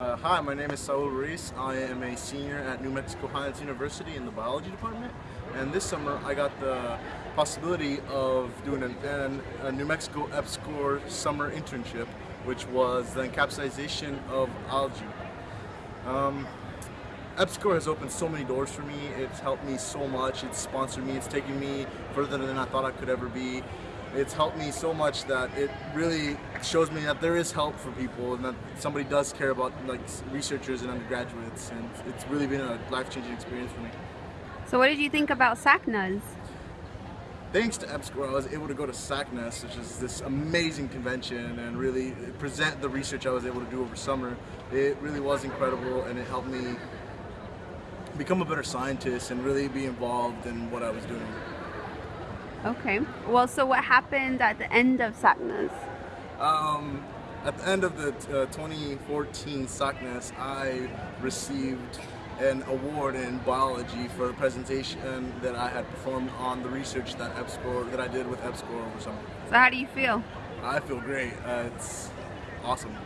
Uh, hi, my name is Saul Ruiz. I am a senior at New Mexico Highlands University in the biology department. And this summer I got the possibility of doing an, an, a New Mexico EPSCoR summer internship, which was the encapsulation of algae. Um, EPSCoR has opened so many doors for me. It's helped me so much. It's sponsored me. It's taken me further than I thought I could ever be it's helped me so much that it really shows me that there is help for people and that somebody does care about like researchers and undergraduates and it's really been a life-changing experience for me. So what did you think about SACNAS? Thanks to EPSCoR, I was able to go to SACNAS, which is this amazing convention, and really present the research I was able to do over summer. It really was incredible, and it helped me become a better scientist and really be involved in what I was doing. Okay. Well, so what happened at the end of SACNAS? Um, at the end of the uh, 2014 SACNAS, I received an award in biology for a presentation that I had performed on the research that EPSCoR that I did with EPSCoR over summer. So how do you feel? I feel great. Uh, it's awesome.